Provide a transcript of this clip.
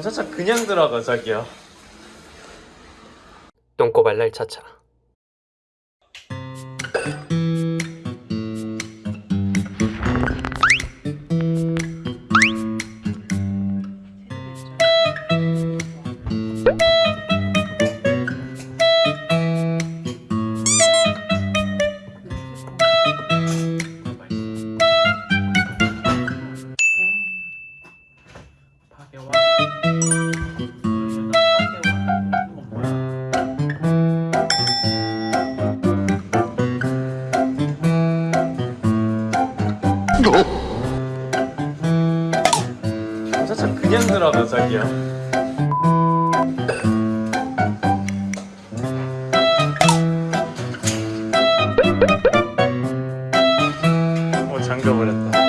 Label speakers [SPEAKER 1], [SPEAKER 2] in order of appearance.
[SPEAKER 1] 차차 그냥 들어가 자기야.
[SPEAKER 2] 똥꼬발랄 차차
[SPEAKER 1] 차차 그냥 들어가 자기야. 어 잠겨버렸다